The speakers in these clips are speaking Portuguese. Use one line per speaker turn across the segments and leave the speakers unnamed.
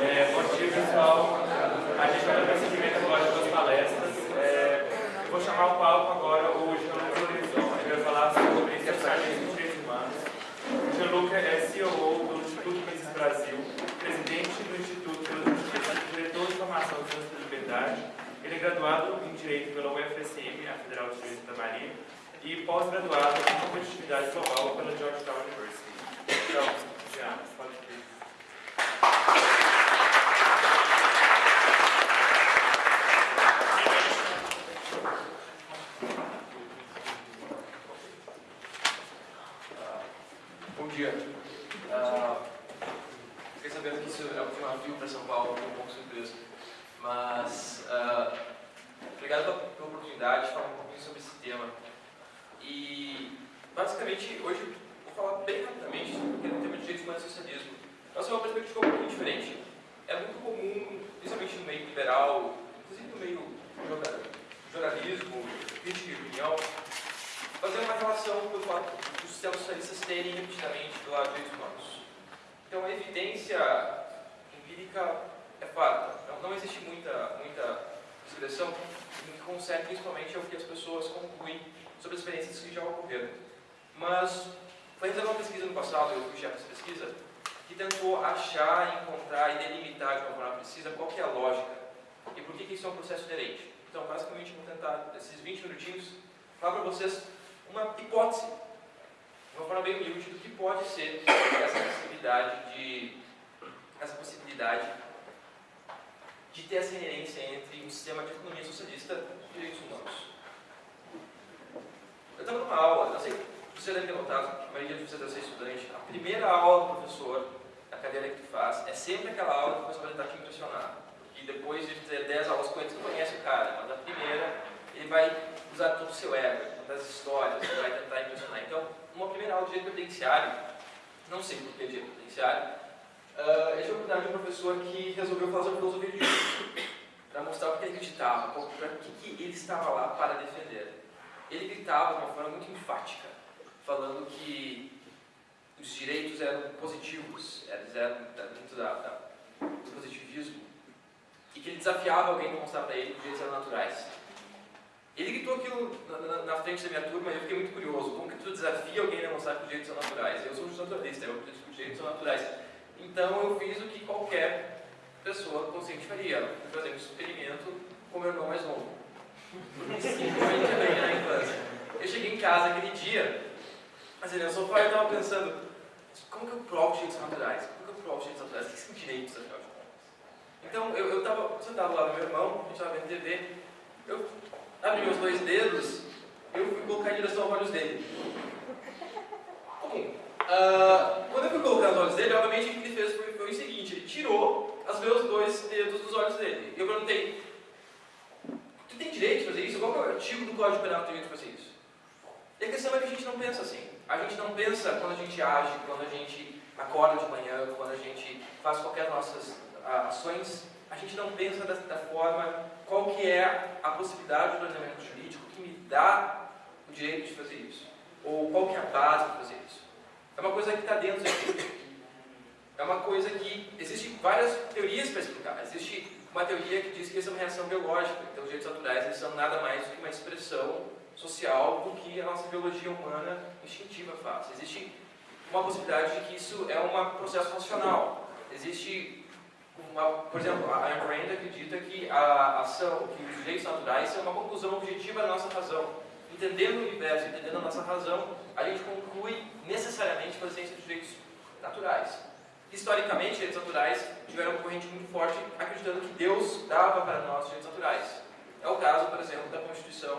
É, bom dia, pessoal. A gente vai dar seguimento agora das palestras. É, vou chamar o palco agora o Gianluca Horizon. Ele vai falar sobre especialistas em direitos humanos. O Gianluca é CEO do Instituto Mises Brasil, presidente do Instituto diretor de formação de Justiça e Liberdade. Ele é graduado em Direito pela UFSM, a Federal de Direito da Maria, e pós-graduado em Competitividade Global pela Georgetown University. Então, Jean, pode vir.
Bom dia. Ah, fiquei sabendo que isso é um desafio para São Paulo, fiquei um pouco surpreso. Mas, ah, obrigado pela, pela oportunidade de falar um pouquinho sobre esse tema. E, basicamente, hoje vou falar bem rapidamente sobre o tema de direitos humanos e socialismo. Mas é uma perspectiva um pouquinho diferente. É muito comum, principalmente no meio liberal, inclusive no meio jornal- jornalismo, crítica e opinião, fazer uma relação com o fato dos sistemas socialistas terem repetidamente dos direitos humanos. Então, a evidência empírica é farta. Não, não existe muita, muita no que concerne principalmente ao que as pessoas concluem sobre as experiências que já ocorreram. Mas realizada uma pesquisa no passado, eu fui chefe dessa pesquisa, que tentou achar, encontrar e delimitar de uma forma precisa qual é a lógica e por que, que isso é um processo inerente. Então, basicamente, vou tentar, nesses 20 minutinhos, falar para vocês uma hipótese, de uma forma bem humilde, do que pode ser essa possibilidade de, essa possibilidade de ter essa inerência entre um sistema de economia socialista e direitos humanos. Eu estava numa aula, não sei, você deve ter notado, a maioria de vocês deve ser estudante, a primeira aula do professor, a cadeira que tu faz, é sempre aquela aula que o professor vai tentar te impressionar. E depois de ter 10 aulas com ele, tu conhece o cara, mas a primeira, ele vai usar todo o seu ego, das histórias, ele vai tentar impressionar. Então, uma primeira aula de direito previdenciário, não sei por que direito previdenciário, uh, eu tive a oportunidade de um professor que resolveu fazer filosofia de justiça, para mostrar o que ele acreditava, para o que, que ele estava lá para defender. Ele gritava de uma forma muito enfática, falando que os direitos eram positivos, eles eram dentro da, da, do positivismo, e que ele desafiava alguém para mostrar para ele que os direitos eram naturais. Ele gritou aquilo na, na, na, frente da minha turma e eu fiquei muito curioso. Como que tu desafia alguém a mostrar que os direitos são naturais? Eu sou um naturalista, eu acredito que os direitos são naturais. Então eu fiz o que qualquer pessoa consciente faria. Fui fazer um experimento com meu irmão mais novo. Simplesmente na infância. Eu cheguei em casa aquele dia, assim, no sofá eu estava pensando, como que eu provo os direitos naturais? Como que eu provo os direitos naturais? O que são direitos, afinal de contas? Então eu estava sentado lá no meu irmão, a gente estava vendo TV, eu abri meus dois dedos, eu fui colocar em direção aos olhos dele. Comum. Uh, quando eu fui colocar nos olhos dele, obviamente o que ele fez foi, foi o seguinte, ele tirou os meus dois dedos dos olhos dele. E eu perguntei, tu tem direito de fazer isso? Qual é o artigo do Código Penal que tem direito de fazer isso? E a questão é que a gente não pensa assim. A gente não pensa quando a gente age, quando a gente acorda de manhã, quando a gente faz qualquer nossas uh, ações, a gente não pensa da, da forma qual que é a possibilidade do ordenamento jurídico que me dá o direito de fazer isso. Ou qual que é a base para fazer isso. É uma coisa que está dentro de mim. É uma coisa que existem várias teorias para explicar. Existe uma teoria que diz que isso é uma reação biológica. Então, os direitos naturais são nada mais do que uma expressão social do que a nossa biologia humana instintiva faz. Existe uma possibilidade de que isso é um processo funcional. Existe uma, por exemplo, a Ayn Rand acredita que a ação, que os direitos naturais são uma conclusão objetiva da nossa razão. Entendendo o universo, entendendo a nossa razão, a gente conclui necessariamente a existência dos direitos naturais. Historicamente, direitos naturais tiveram uma corrente muito forte acreditando que Deus dava para nós direitos naturais. É o caso, por exemplo, da Constituição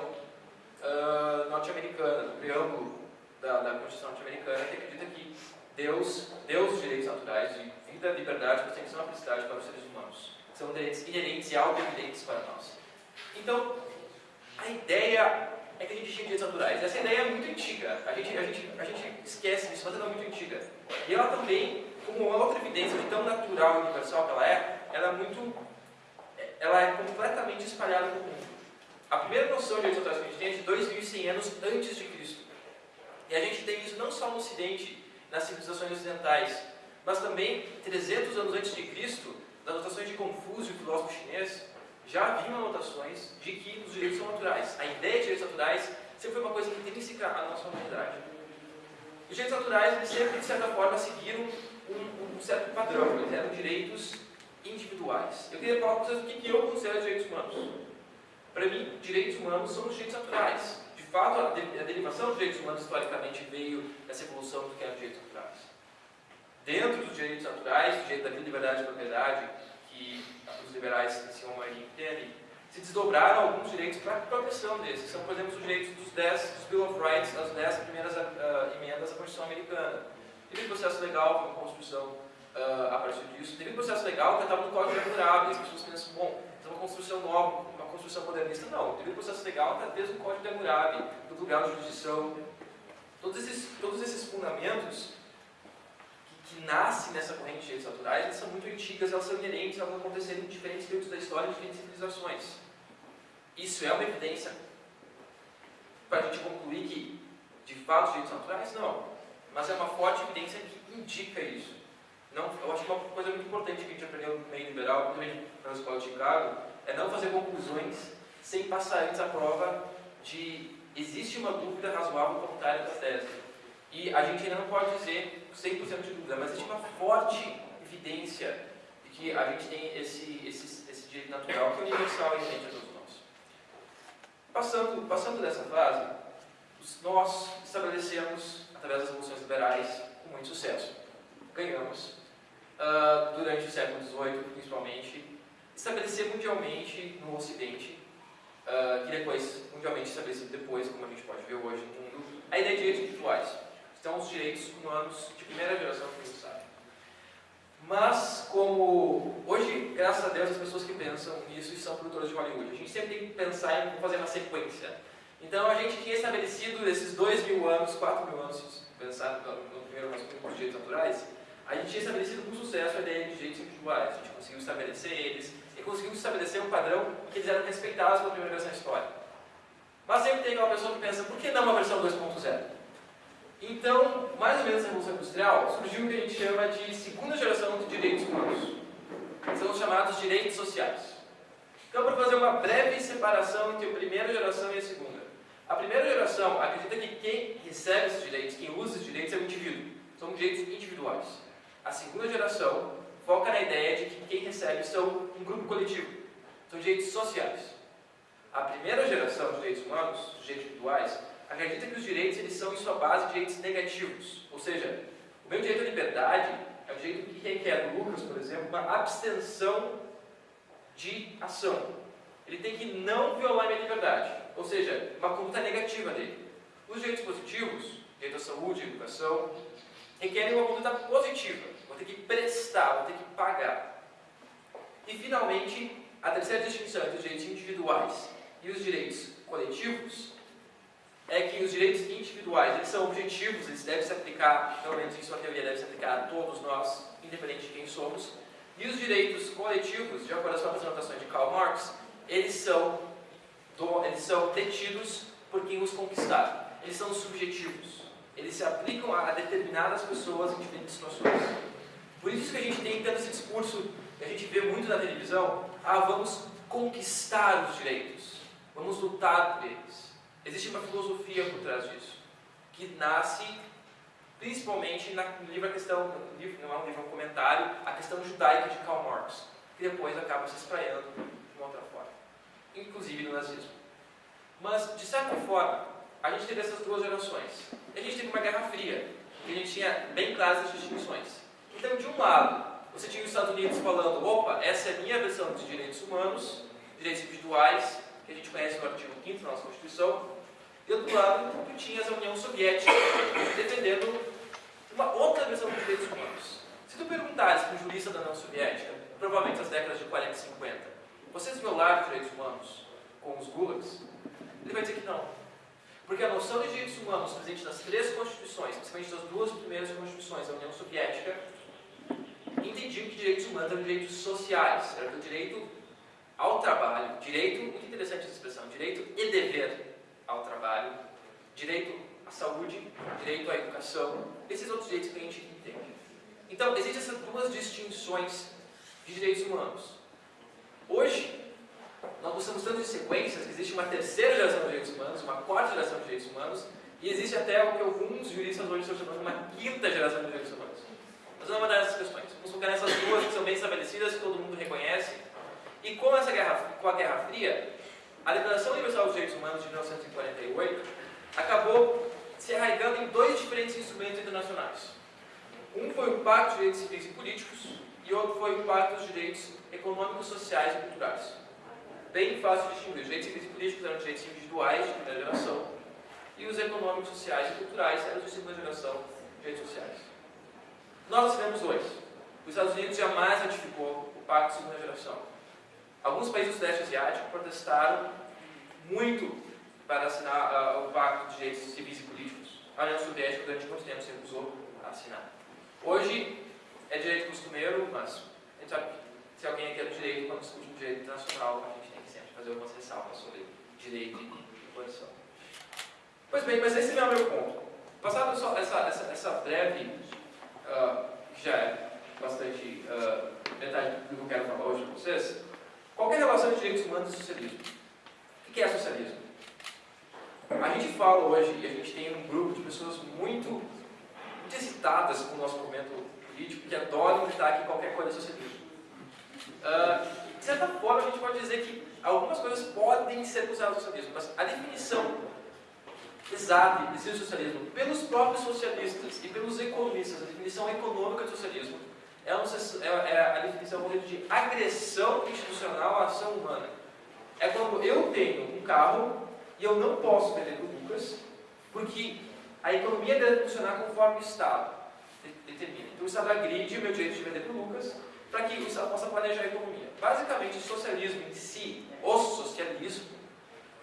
norte-americana, do preâmbulo da, da Constituição norte-americana, que acredita que Deus deu os direitos naturais de vida, liberdade, proteção e felicidade para os seres humanos. São direitos inerentes e auto-evidentes para nós. Então, a ideia é que a gente tinha direitos naturais. Essa ideia é muito antiga. A gente, a gente, a gente esquece disso, mas ela é muito antiga. E ela também, como outra evidência de tão natural e universal que ela é, ela é muito... Ela é completamente espalhada no mundo. A primeira noção de direitos naturais que a gente tem é de 2.100 anos antes de Cristo. E a gente tem isso não só no Ocidente, nas civilizações ocidentais, mas também 300 anos antes de Cristo, das notações de Confúcio, filósofo chinês, já haviam anotações de que os direitos são naturais. A ideia de direitos naturais sempre foi uma coisa intrínseca à nossa humanidade. Os direitos naturais, sempre, de certa forma, seguiram um, um certo padrão. Eles eram direitos individuais. Eu queria falar para vocês o que eu considero direitos humanos. Para mim, direitos humanos são os direitos naturais. De fato, a, de, a derivação dos direitos humanos historicamente veio dessa evolução do que eram direitos naturais. Dentro dos direitos naturais, o direito da vida, liberdade e propriedade, que os liberais chamam aí entendem, se desdobraram alguns direitos para a proteção desses, são, por exemplo, os direitos dos 10, dos Bill of Rights, das 10 primeiras uh, emendas da Constituição Americana. Teve um processo legal, uma construção uh, a partir disso. Teve um processo legal que estava no Código de Hammurabi, as pessoas pensam, bom, é uma construção nova, construção modernista. Não, teve um processo legal está desde o Código de Hammurabi, do grau de jurisdição. Todos esses, todos esses fundamentos que, que nascem nessa corrente de direitos naturais, elas são muito antigas, elas são inerentes, elas aconteceram em diferentes períodos da história, em diferentes civilizações. Isso é uma evidência para a gente concluir que, de fato, os direitos naturais? Não. Mas é uma forte evidência que indica isso. Não, eu acho que uma coisa muito importante que a gente aprendeu no meio liberal, também na escola de Chicago, é não fazer conclusões sem passar antes a prova de existe uma dúvida razoável contrária da tese. E a gente ainda não pode dizer 100% de dúvida, mas existe uma forte evidência de que a gente tem esse, esse, esse direito natural que é universal e inerente a todos nós. Passando, passando dessa fase, nós estabelecemos, através das revoluções liberais, com muito sucesso. Ganhamos, uh, durante o século XVIII, principalmente, estabelecer mundialmente no Ocidente, uh, que depois, mundialmente estabelecido depois, como a gente pode ver hoje no mundo, a ideia de direitos individuais. Então, os direitos humanos de primeira geração que a sabe. Mas, como hoje, graças a Deus, as pessoas que pensam nisso são produtoras de Hollywood. A gente sempre tem que pensar em fazer uma sequência. Então, a gente tinha estabelecido esses dois mil anos, quatro mil anos, se pensar no primeiro ano dos direitos naturais, a gente tinha estabelecido com sucesso a ideia de direitos individuais. A gente conseguiu estabelecer eles e conseguiu estabelecer um padrão que eles eram respeitados pela primeira versão histórica. Mas sempre tem aquela pessoa que pensa, por que não uma versão 2.0? Então, mais ou menos na Revolução Industrial, surgiu o que a gente chama de segunda geração de direitos humanos. São os chamados direitos sociais. Então, para fazer uma breve separação entre a primeira geração e a segunda. A primeira geração acredita que quem recebe esses direitos, quem usa esses direitos é o indivíduo. São direitos individuais. A segunda geração foca na ideia de que quem são um grupo coletivo, são direitos sociais. A primeira geração de direitos humanos, os direitos individuais, acredita que os direitos eles são, em sua base, direitos negativos. Ou seja, o meu direito à liberdade é um direito que requer, por exemplo, uma abstenção de ação. Ele tem que não violar minha liberdade, ou seja, uma conduta negativa dele. Os direitos positivos, direito à saúde, educação, requerem uma conduta positiva. Vou ter que prestar, vou ter que pagar. E, finalmente, a terceira distinção entre os direitos individuais e os direitos coletivos é que os direitos individuais eles são objetivos, eles devem se aplicar, pelo menos em sua teoria, devem se aplicar a todos nós, independente de quem somos. E os direitos coletivos, de acordo com as anotações de Karl Marx, eles são, do, eles são detidos por quem os conquistaram. Eles são subjetivos. Eles se aplicam a determinadas pessoas em diferentes situações. Por isso que a gente tem tanto esse discurso a gente vê muito na televisão, ah, vamos conquistar os direitos, vamos lutar por eles. Existe uma filosofia por trás disso, que nasce principalmente na, no livro A Questão, no livro, não é um livro, é um comentário, A Questão Judaica de Karl Marx, que depois acaba se espraiando de uma outra forma, inclusive no nazismo. Mas, de certa forma, a gente teve essas duas gerações. A gente teve uma Guerra Fria, que a gente tinha bem claras as distinções. Então, de um lado, você tinha os Estados Unidos falando, opa, essa é a minha versão de direitos humanos, direitos individuais, que a gente conhece no artigo 5 da nossa Constituição, e do outro lado, tu tinhas a União Soviética defendendo uma outra versão dos direitos humanos. Se tu perguntares para um jurista da União Soviética, provavelmente nas décadas de 40 e 50, vocês violaram os direitos humanos com os gulags? Ele vai dizer que não. Porque a noção de direitos humanos presente nas três constituições, principalmente nas duas primeiras constituições da União Soviética, entendiam que direitos humanos eram direitos sociais, era o direito ao trabalho, direito, muito interessante essa expressão, direito e dever ao trabalho, direito à saúde, direito à educação, esses outros direitos que a gente entende. Então, existem essas duas distinções de direitos humanos. humanos. Hoje, nós gostamos tanto de sequências que existe uma terceira geração de direitos humanos, uma quarta geração de direitos humanos, e existe até o que alguns juristas hoje estão chamando de uma quinta geração de direitos humanos. Mas vamos mandar essas questões. Vamos focar nessas duas que são bem estabelecidas, que todo mundo reconhece. E com, essa guerra, com a Guerra Fria, a Declaração Universal dos Direitos Humanos de 1948 acabou se arraigando em dois diferentes instrumentos internacionais. Um foi o Pacto de Direitos Civis e Políticos e outro foi o Pacto dos Direitos Econômicos, Sociais e Culturais. Bem fácil de distinguir. Os direitos civis e políticos eram direitos individuais de primeira geração e os econômicos, sociais e culturais eram de segunda geração. Nós tivemos dois. Os Estados Unidos jamais ratificou o Pacto de Segunda Geração. Alguns países do Sudeste Asiático protestaram muito para assinar uh, o Pacto de Direitos Civis e Políticos. A União Soviética, durante muito tempo, se recusou a assinar. Hoje, é direito costumeiro, mas a gente sabe que se alguém quer direito, quando discute o direito internacional, a gente tem que sempre fazer algumas ressalvas sobre direito e posição. Pois bem, mas esse não é o meu ponto. Passado essa, essa, essa breve, uh, que já é bastante uh, metade do que eu quero falar hoje com vocês, qual é relação entre direitos humanos e socialismo? O que é socialismo? A gente fala hoje, e a gente tem um grupo de pessoas muito, muito excitadas com o nosso movimento político, que adoram gritar que qualquer coisa é socialismo. Uh, de certa forma, a gente pode dizer que algumas coisas podem ser no socialismo, mas a definição exata de socialismo pelos próprios socialistas e pelos economistas, a definição econômica de socialismo, é, é, é a definição de agressão institucional à ação humana. É quando eu tenho um carro e eu não posso vender para o Lucas, porque a economia deve funcionar conforme o Estado determina. Então o Estado agride o meu direito de vender para o Lucas para que o Estado possa planejar a economia. Basicamente, o socialismo em si, o socialismo,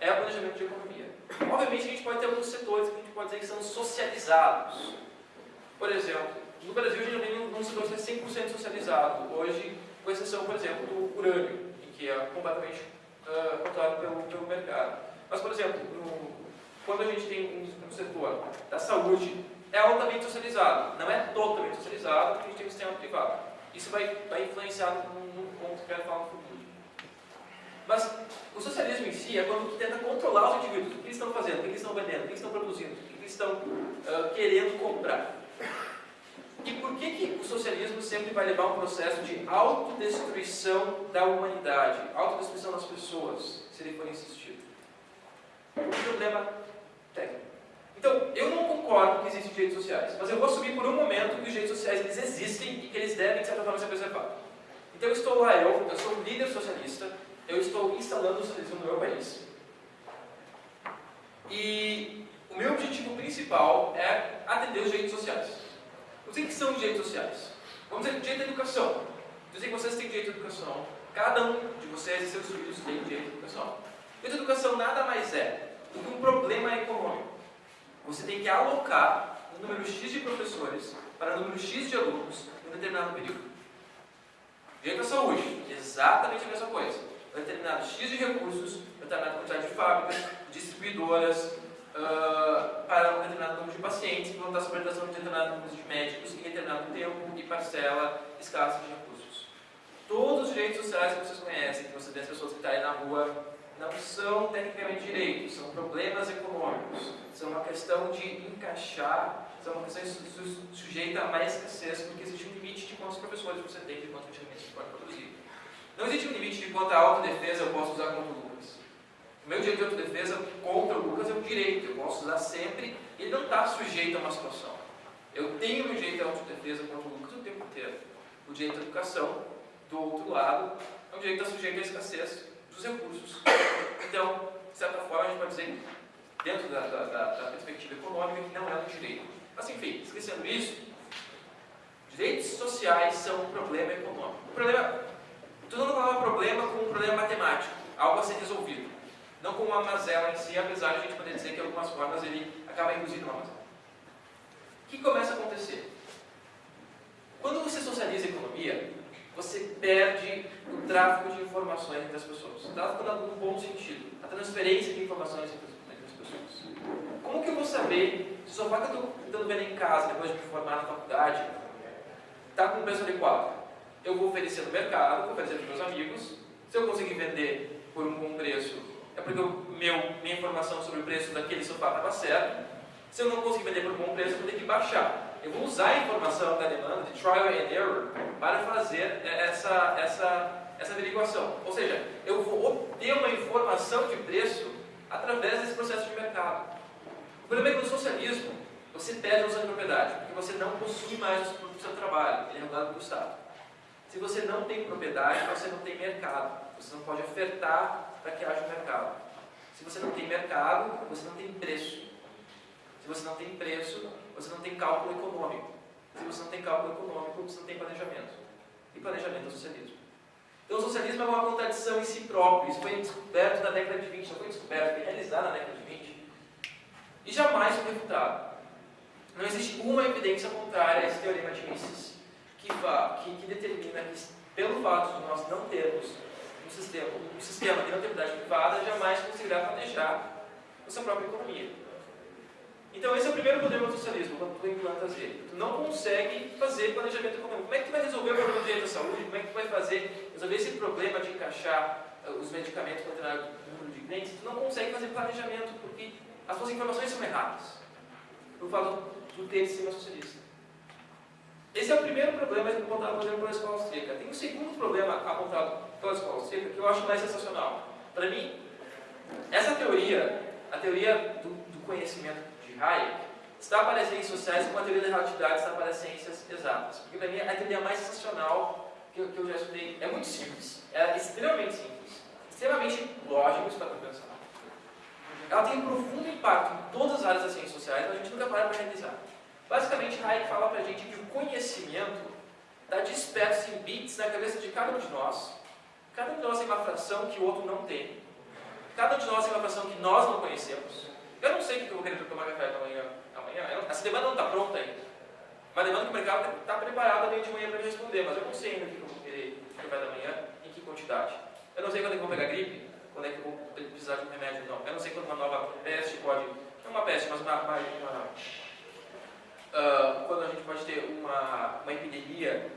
é o planejamento de economia. Obviamente, a gente pode ter alguns setores que a gente pode dizer que são socializados. Por exemplo, no Brasil, a gente não tem um setor que é 100% socializado. Hoje, com exceção, por exemplo, do urânio, que é completamente uh, controlado pelo, pelo mercado. Mas, por exemplo, no, quando a gente tem um, um, setor da saúde, é altamente socializado. Não é totalmente socializado, porque a gente tem um sistema privado. Isso vai, vai influenciar num ponto que eu quero falar no futuro. Mas o socialismo em si é quando tenta controlar os indivíduos. O que eles estão fazendo, o que eles estão vendendo, o que eles estão produzindo, o que eles estão uh, querendo comprar. E por que, que o socialismo sempre vai levar a um processo de autodestruição da humanidade, autodestruição das pessoas, se ele for insistido? Um problema técnico. Então, eu não concordo que existem direitos sociais, mas eu vou assumir por um momento que os direitos sociais eles existem e que eles devem, de certa forma, ser preservados. Então, eu estou lá, eu, eu sou um líder socialista, eu estou instalando socialismo no meu país. E o meu objetivo principal é atender os direitos sociais. O que são os direitos sociais? Vamos dizer, direito à educação. Sei que vocês têm direito à educação. Cada um de vocês e seus filhos têm direito à educação. Direito à educação nada mais é do que um problema econômico. Você tem que alocar um número X de professores para um número X de alunos em um determinado período. Direito à saúde, exatamente a mesma coisa. Determinado X de recursos, determinada quantidade de fábricas, distribuidoras, uh, para um determinado número de pacientes, que vão estar sob de determinado número de médicos em determinado tempo e parcela escassa de recursos. Todos os direitos sociais que vocês conhecem, que você vê as pessoas que estão aí na rua, não são tecnicamente direitos, são problemas econômicos, são uma questão de encaixar, são uma questão sujeita a mais escassez, porque existe um limite de quantos professores você tem, de quantos medicamentos você pode produzir. Não existe um limite de quanta autodefesa eu posso usar contra o Lucas. O meu direito de autodefesa contra o Lucas é um direito, eu posso usar sempre, ele não está sujeito a uma situação. Eu tenho o direito de autodefesa contra o Lucas o tempo inteiro. O direito à educação, do outro lado, é um direito que está sujeito à escassez dos recursos. Então, de certa forma, a gente pode dizer, dentro da, da, da, da perspectiva econômica, que não é um direito. Mas, enfim, esquecendo isso, direitos sociais são um problema econômico. O problema, estou não falar um problema com um problema matemático, algo a ser resolvido. Não com uma mazela em si, apesar de a gente poder dizer que, de algumas formas, ele acaba induzindo uma mazela. O que começa a acontecer? Quando você socializa a economia, você perde o tráfego de informações entre as pessoas. O tráfego no bom sentido. A transferência de informações entre as pessoas. Como que eu vou saber se o sofá que eu estou tentando ver em casa, depois de me formar na faculdade, está com o preço adequado? Eu vou oferecer no mercado, vou oferecer para meus amigos. Se eu conseguir vender por um bom preço, é porque o meu, minha informação sobre o preço daquele sofá estava certa. Se eu não conseguir vender por um bom preço, eu vou ter que baixar. Eu vou usar a informação da demanda, de trial and error, para fazer essa, essa, essa averiguação. Ou seja, eu vou obter uma informação de preço através desse processo de mercado. O problema é que no socialismo, você perde a de propriedade, porque você não possui mais do seu trabalho, ele é regulado pelo Estado. Se você não tem propriedade, você não tem mercado. Você não pode ofertar para que haja um mercado. Se você não tem mercado, você não tem preço. Se você não tem preço, você não tem cálculo econômico. Se você não tem cálculo econômico, você não tem planejamento. E planejamento é socialismo. Então o socialismo é uma contradição em si próprio. Isso foi descoberto na década de 20, não foi descoberto, foi realizado na década de 20. E jamais foi refutado. Não existe uma evidência contrária a esse teorema de Mises que, que, que determina que, pelo fato de nós não termos um sistema, um sistema de propriedade privada, jamais conseguirá planejar a sua própria economia. Então esse é o primeiro problema do socialismo, quando tu implantas ele. Tu não consegue fazer planejamento econômico. Como é que tu vai resolver o problema do direito à saúde? Como é que tu vai fazer, resolver esse problema de encaixar uh, os medicamentos para determinado número de clientes? Tu não consegue fazer planejamento porque as suas informações são erradas. Eu falo do ter sistema socialista. Esse é o primeiro problema apontado, por exemplo, pela escola austríaca. Tem um segundo problema apontado pela escola austríaca que eu acho mais sensacional. Para mim, essa teoria, a teoria do, do conhecimento de Hayek, está para as ciências sociais como a teoria da relatividade está para as ciências exatas. Porque para mim a teoria mais sensacional que eu, que eu já estudei. É muito simples, é extremamente simples, extremamente lógico para pensar. Ela tem um profundo impacto em todas as áreas das ciências sociais, mas a gente nunca para para realizar. Basicamente, Hayek fala para a gente que o conhecimento está disperso em bits na cabeça de cada um de nós. Cada um de nós tem uma fração que o outro não tem. Cada um de nós tem uma fração que nós não conhecemos. Eu não sei o que eu vou querer tomar café amanhã. amanhã. Essa demanda não está pronta ainda. Uma demanda que o mercado está preparado meio de manhã para me responder, mas eu não sei ainda o que eu vou querer café da manhã, em que quantidade. Eu não sei quando é que eu vou pegar gripe, quando é que eu vou precisar de um remédio não. Eu não sei quando uma nova peste pode. Não uma peste, mas uma, uma, uma uh, quando a gente pode ter uma, uma epidemia,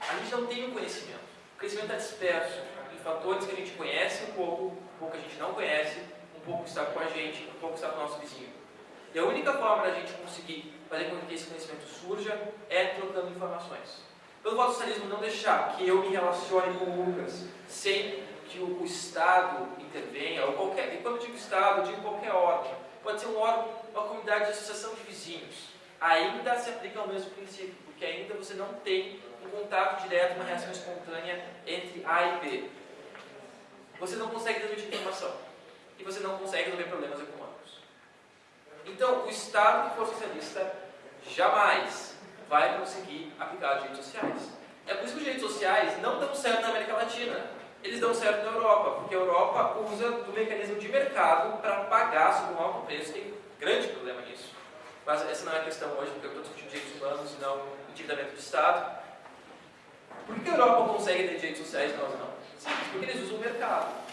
a gente não tem o conhecimento. O conhecimento está disperso em fatores que a gente conhece um pouco, um pouco que a gente não conhece, um pouco que está com a gente, um pouco que está com o nosso vizinho. E a única forma da gente conseguir fazer com que esse conhecimento surja é trocando informações. Pelo socialismo não deixar que eu me relacione com o Lucas sem que o, o Estado intervenha, ou qualquer, e quando eu digo Estado, eu digo qualquer órgão. Pode ser um órgão, uma comunidade de associação de vizinhos ainda se aplica ao mesmo princípio, porque ainda você não tem um contato direto, uma reação espontânea entre A e B. Você não consegue transmitir informação. E você não consegue resolver problemas econômicos. Então, o Estado que for socialista jamais vai conseguir aplicar direitos sociais. É por isso que os direitos sociais não dão certo na América Latina. Eles dão certo na Europa, porque a Europa usa do mecanismo de mercado para pagar sob um alto preço. Tem grande problema nisso. Mas essa não é a questão hoje, porque eu estou discutindo direitos humanos e não endividamento do Estado. Por que a Europa consegue ter direitos sociais e nós não? Simples, porque eles usam o mercado.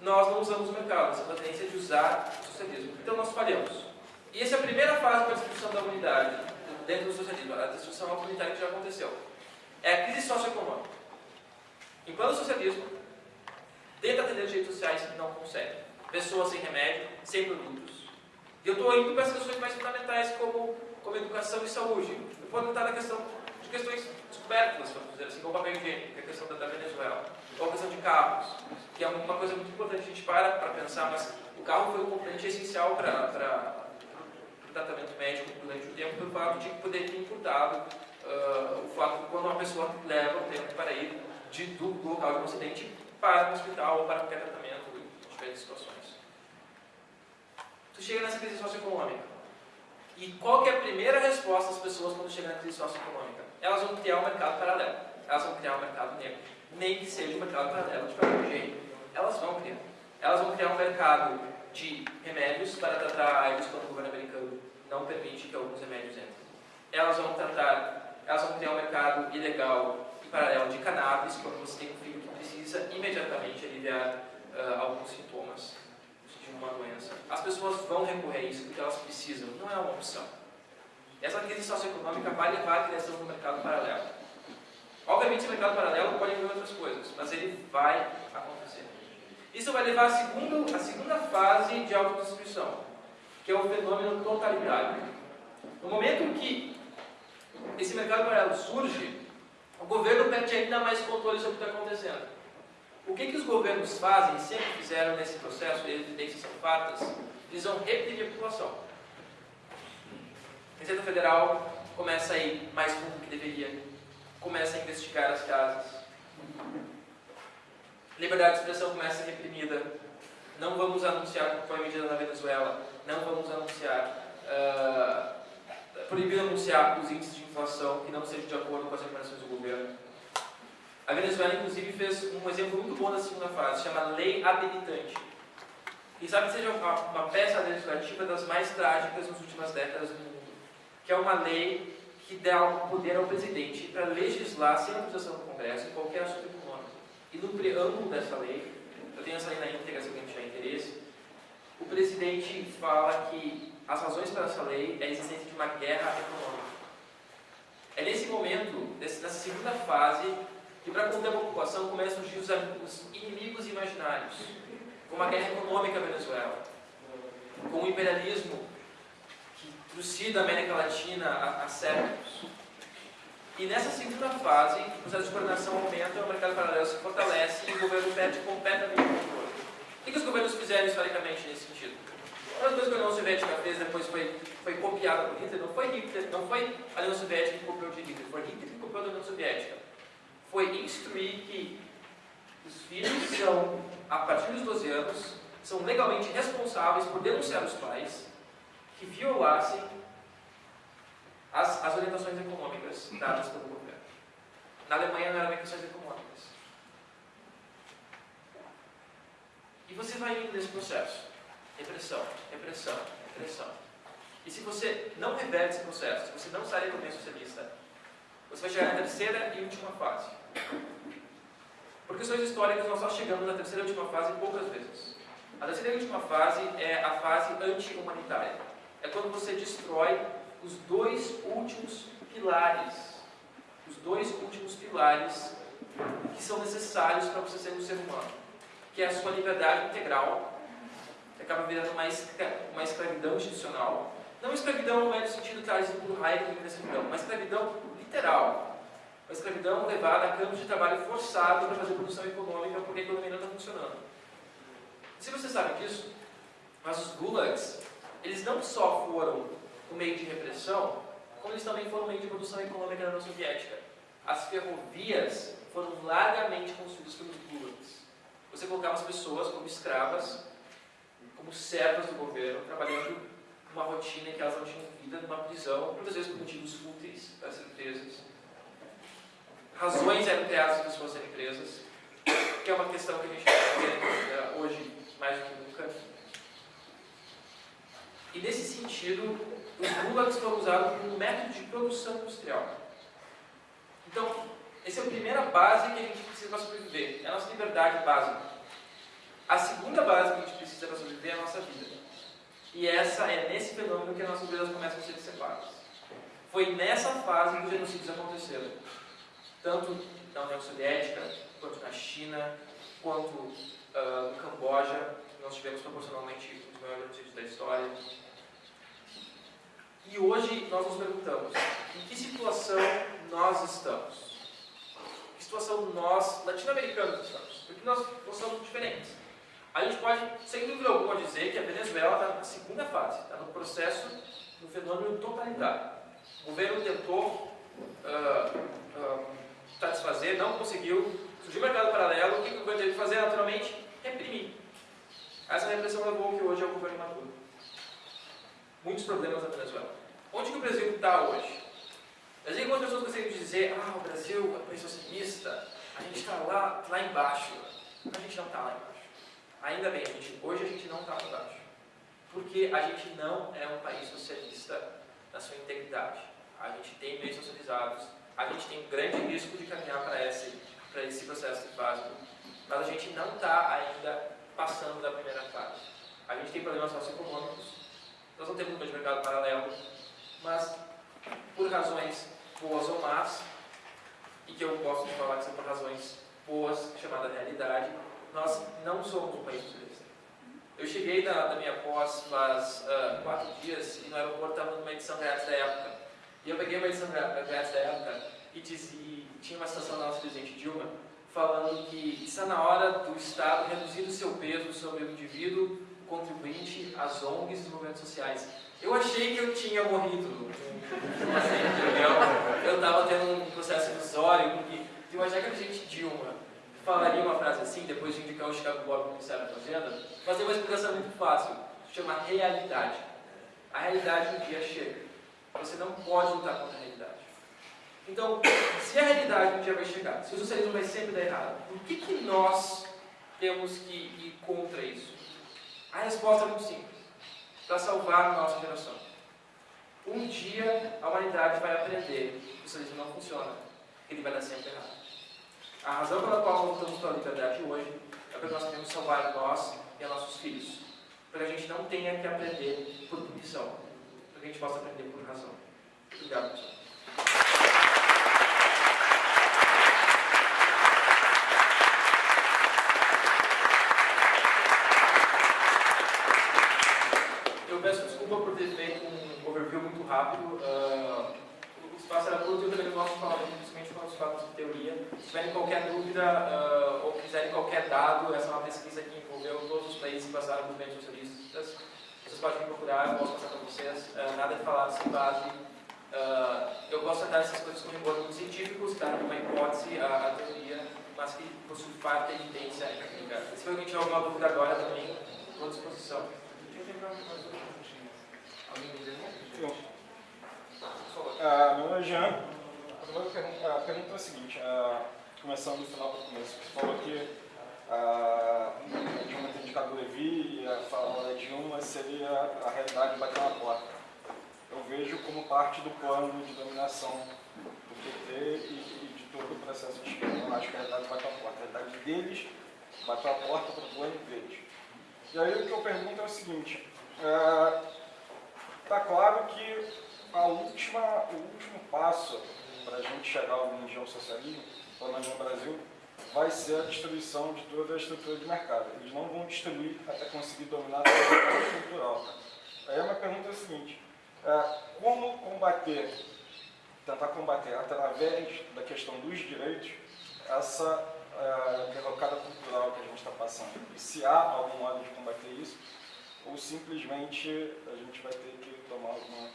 Nós não usamos o mercado, essa é tendência de usar o socialismo. Então nós falhamos. E essa é a primeira fase para a destruição da humanidade, dentro do socialismo, a destruição comunitária que já aconteceu. É a crise socioeconômica. Enquanto o socialismo tenta atender direitos sociais, não consegue. Pessoas sem remédio, sem produtos, e eu estou indo para as questões mais fundamentais, como, como educação e saúde. Eu posso entrar na questão de questões descobertas, vamos dizer assim, como o papel higiênico, que é a questão da, da Venezuela, ou a questão de carros, que é uma coisa muito importante a gente para para pensar, mas o carro foi um componente essencial para o tratamento médico durante o tempo, pelo fato de poder ter imputado uh, o fato de quando uma pessoa leva o tempo para ir de, do, local de um acidente para o hospital ou para qualquer tratamento em diferentes situações tu chega nessa crise socioeconômica. E qual que é a primeira resposta das pessoas quando chegam na crise socioeconômica? Elas vão criar um mercado paralelo. Elas vão criar um mercado negro. Nem que seja um mercado paralelo de qualquer jeito. Elas vão criar. Elas vão criar um mercado de remédios para tratar AIDS quando o governo americano não permite que alguns remédios entrem. Elas vão tratar, elas vão criar um mercado ilegal e paralelo de cannabis quando você tem um filho que precisa imediatamente aliviar uh, alguns sintomas uma doença, as pessoas vão recorrer a isso porque elas precisam, não é uma opção. Essa crise socioeconômica vai levar à criação do mercado paralelo. Obviamente, esse mercado paralelo pode envolver outras coisas, mas ele vai acontecer. Isso vai levar à segunda, à segunda fase de autodestruição, que é o fenômeno totalitário. No momento que esse mercado paralelo surge, o governo perde ainda mais controle sobre o que está acontecendo. O que, que os governos fazem, sempre fizeram nesse processo, e evidências são fatas, eles vão reprimir a população. A Receita Federal começa a ir mais fundo do que deveria, começa a investigar as casas. Liberdade de expressão começa a ser reprimida. Não vamos anunciar, como foi medida na Venezuela, não vamos anunciar, uh, proibir anunciar os índices de inflação que não sejam de acordo com as recomendações do governo. A Venezuela, inclusive, fez um exemplo muito bom da segunda fase, chama Lei Habilitante. E sabe que seja uma, uma peça legislativa das mais trágicas nas últimas décadas do mundo, que é uma lei que dá o poder ao presidente para legislar sem autorização do Congresso em qualquer assunto econômico. E no preâmbulo dessa lei, eu tenho essa lei na íntegra se alguém tiver interesse, o presidente fala que as razões para essa lei é a existência de uma guerra econômica. É nesse momento, nessa segunda fase, que para conter a população começam a surgir os, os inimigos imaginários, como a guerra econômica na Venezuela, com o imperialismo que trucida a América Latina há, há séculos. E nessa segunda fase, o processo de coordenação aumenta, o mercado paralelo se fortalece e o governo perde completamente o controle. O que os governos fizeram historicamente nesse sentido? Uma das coisas que a União Soviética fez depois foi, foi copiada por Hitler, não foi Hitler, não foi a União Soviética que copiou de Hitler, foi Hitler que copiou da União Soviética foi instruir que os filhos são, a partir dos 12 anos, são legalmente responsáveis por denunciar os pais que violassem as, as orientações econômicas dadas pelo governo. Na Alemanha não eram orientações econômicas. E você vai indo nesse processo. Repressão, repressão, repressão. E se você não reverte esse processo, se você não sai da economia socialista, você vai chegar na terceira e última fase. Por questões históricas, nós só chegamos na terceira e última fase poucas vezes. A terceira e última fase é a fase anti-humanitária. É quando você destrói os dois últimos pilares, os dois últimos pilares que são necessários para você ser um ser humano, que é a sua liberdade integral, que acaba virando uma, uma escravidão institucional. Não escravidão não é no sentido que traz por raiva de escravidão, uma escravidão literal a escravidão levada a campos de trabalho forçado para fazer produção econômica porque a economia não está funcionando. Se você sabe disso, mas os gulags, eles não só foram um meio de repressão, como eles também foram um meio de produção econômica na União Soviética. As ferrovias foram largamente construídas pelos gulags. Você colocava as pessoas como escravas, como servas do governo, trabalhando numa rotina que elas não tinham vida, numa prisão, muitas vezes por motivos fúteis das empresas razões eram para as suas empresas, que é uma questão que a gente está vendo hoje mais do que nunca. E nesse sentido, os gulags foram usados como um método de produção industrial. Então, essa é a primeira base que a gente precisa para sobreviver, é a nossa liberdade básica. A segunda base que a gente precisa para sobreviver é a nossa vida. E essa é nesse fenômeno que as nossas vidas começam a ser separadas. Foi nessa fase que os genocídios aconteceram tanto na União Soviética, quanto na China, quanto uh, no Camboja, nós tivemos proporcionalmente os maiores genocídios da história. E hoje nós nos perguntamos, em que situação nós estamos? Que situação nós, latino-americanos, estamos? Porque nós somos diferentes. A gente pode, sem dúvida alguma, dizer que a Venezuela está na segunda fase, está no processo, no fenômeno totalitário. O governo tentou uh, uh, satisfazer, não conseguiu, surgiu o mercado paralelo, o que o governo teve que fazer naturalmente? Reprimir. Essa repressão levou que hoje é o governo Maduro. Muitos problemas na Venezuela. Onde que o Brasil está hoje? Às vezes algumas pessoas de dizer, ah, o Brasil é um país socialista, a gente está lá, lá embaixo. A gente não está lá embaixo. Ainda bem, a gente, hoje a gente não está lá embaixo. Porque a gente não é um país socialista na sua integridade. A gente tem meios socializados, a gente tem um grande risco de caminhar para esse, para esse processo mas a gente não está ainda passando da primeira fase. A gente tem problemas socioeconômicos, nós não temos um mercado paralelo, mas por razões boas ou más, e que eu de falar que são por razões boas, chamada realidade, nós não somos um país futurista. Eu cheguei na, na minha pós faz uh, quatro dias e no aeroporto estava numa edição grátis da época. E eu peguei uma edição grátis da época e, dizia, tinha uma citação da nossa presidente Dilma falando que está na hora do Estado reduzir o seu peso sobre o indivíduo, o contribuinte, as ONGs e os movimentos sociais. Eu achei que eu tinha morrido. Assim, eu estava tendo um processo ilusório, porque eu achei que a gente Dilma falaria uma frase assim, depois de indicar o Chicago Bob no Ministério da Fazenda, mas tem uma explicação muito fácil, chama realidade. A realidade um dia chega. Você não pode lutar contra a realidade. Então, se a realidade um dia vai chegar, se o socialismo vai sempre dar errado, por que, que nós temos que ir contra isso? A resposta é muito simples para salvar a nossa geração. Um dia a humanidade vai aprender que o socialismo não funciona, que ele vai dar sempre errado. A razão pela qual lutamos pela liberdade hoje é porque nós queremos salvar nós e nossos filhos. Para que a gente não tenha que aprender por punição, para que a gente possa aprender por razão. Obrigado, pessoal. rápido. Uh, o espaço era curto e eu também não gosto de falar principalmente quando se fala de teoria. Se tiverem qualquer dúvida uh, ou quiserem qualquer dado, essa é uma pesquisa que envolveu todos os países que passaram por movimentos socialistas. Vocês podem me procurar, eu posso passar para vocês. Uh, nada de falar sem base. eu gosto de tratar essas coisas com rigor científicos, dar uma hipótese à, à teoria, mas que possui parte da evidência técnica. Se alguém tiver alguma dúvida agora também, estou à disposição. Alguém me dizer?
Ah, meu nome é Jean. A primeira pergunta, a pergunta é a seguinte, ah, começando do final para o começo. Você falou que ah, a Dilma tem indicado o Levi e a fala da Dilma seria a realidade bater na porta. Eu vejo como parte do plano de dominação do PT e, e de todo o processo de esquerda. Eu acho que a realidade bateu a porta. A realidade deles bateu a porta para o plano deles. E aí o que eu pergunto é o seguinte, está claro que a última, o último passo para a gente chegar ao socialismo, pelo menos no Brasil, vai ser a destruição de toda a estrutura de mercado. Eles não vão destruir até conseguir dominar a estrutura estrutural. Aí a minha pergunta é a seguinte, é, como combater, tentar combater através da questão dos direitos, essa é, derrocada cultural que a gente está passando? E se há algum modo de combater isso, ou simplesmente a gente vai ter que tomar alguma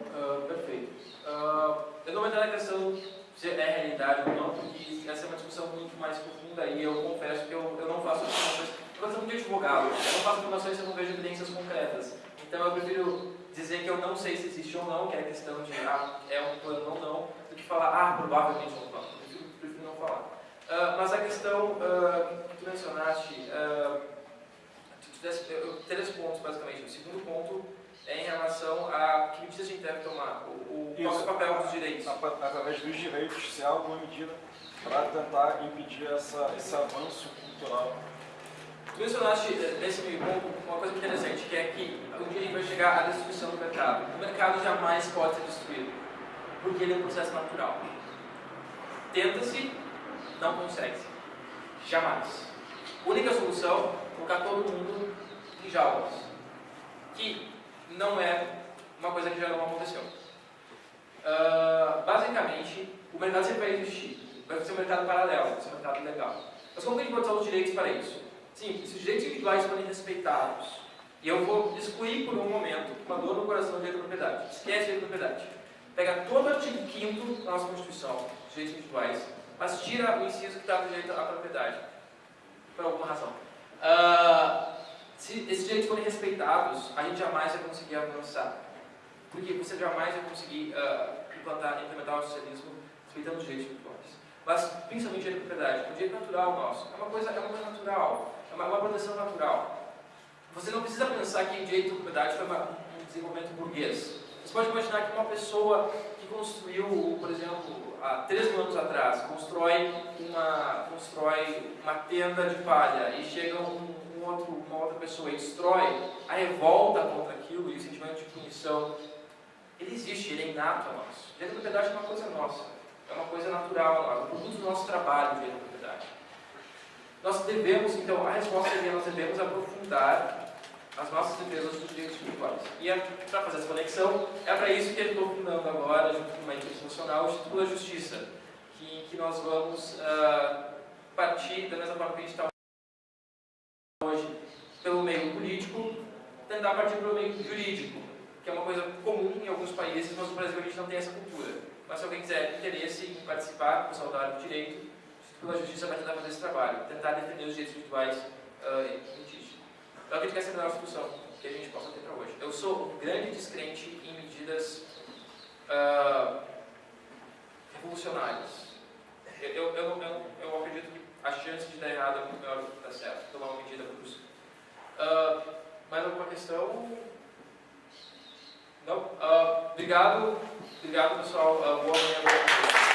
Uh, perfeito. Uh, eu não vou entrar na questão se é realidade ou não, porque essa é uma discussão muito mais profunda e eu confesso que eu, eu não faço afirmações. Eu sou muito advogado, eu não faço afirmações se eu não vejo evidências concretas. Então eu prefiro dizer que eu não sei se existe ou não, que é a questão de ah, é um plano ou não, do que falar, ah, provavelmente é um plano. Prefiro, prefiro não falar. Uh, mas a questão que tu mencionaste, tu, tu, eu, três pontos basicamente. O segundo ponto é em relação a que medidas a gente deve tomar, o, o qual é o papel dos direitos.
Através dos direitos, se há alguma medida para tentar impedir essa, esse avanço cultural.
Tu mencionaste eh, nesse meio ponto uma coisa interessante, que é que um dia a gente vai chegar à destruição do mercado. O mercado jamais pode ser destruído, porque ele é um processo natural. Tenta-se, não consegue-se. Jamais. Única solução, colocar todo mundo em jaulas. Que não é uma coisa que já não aconteceu. Uh, basicamente, o mercado sempre vai existir. Vai ser um mercado paralelo, vai ser um mercado legal. Mas como que a gente pode usar os direitos para isso? Sim, se os direitos individuais forem respeitados, e eu vou excluir por um momento uma dor no coração do direito da propriedade. Esquece o direito da propriedade. Pega todo o artigo 5 da nossa Constituição, os direitos individuais, mas tira o inciso que está no direito à propriedade. Por alguma razão. Uh, se esses direitos forem respeitados, a gente jamais vai conseguir avançar. Porque você jamais vai conseguir uh, implantar, implementar o socialismo respeitando os direitos individuais. Mas, principalmente o direito de propriedade, o direito natural nosso. É uma coisa, é uma coisa natural, uma, uma proteção natural. Você não precisa pensar que direito de propriedade foi uma, um desenvolvimento burguês. Você pode imaginar que uma pessoa que construiu, por exemplo, há 3 mil anos atrás, constrói uma, constrói uma tenda de palha e chega um outro, uma outra pessoa e destrói, a revolta contra aquilo e o sentimento de punição, ele existe, ele é inato a nós. Direito de propriedade é uma coisa nossa. É uma coisa natural, é um produto do nosso trabalho, direito da propriedade. Nós devemos, então, a resposta seria nós devemos aprofundar as nossas defesas dos direitos individuais. E é, para fazer essa conexão, é para isso que eu estou fundando agora, junto com uma equipe nacional, o Instituto da Justiça, que, que nós vamos uh, partir, da mesma forma que a gente está hoje, pelo meio político, tentar partir pelo meio jurídico, que é uma coisa comum em alguns países, mas no Brasil a gente não tem essa cultura. Mas se alguém quiser interesse em participar, com saudade do direito, o Instituto da Justiça vai tentar fazer esse trabalho, tentar defender os direitos individuais uh, litígio. Então, acredito que essa é a melhor discussão que a gente possa ter para hoje. Eu sou um grande descrente em medidas uh, revolucionárias. Eu, eu, eu, eu, eu acredito que a chance de dar errado é muito maior do que dar certo, tomar uma medida brusca. Uh, mais alguma questão? Não? Uh, obrigado. Obrigado, pessoal. Uh, boa manhã.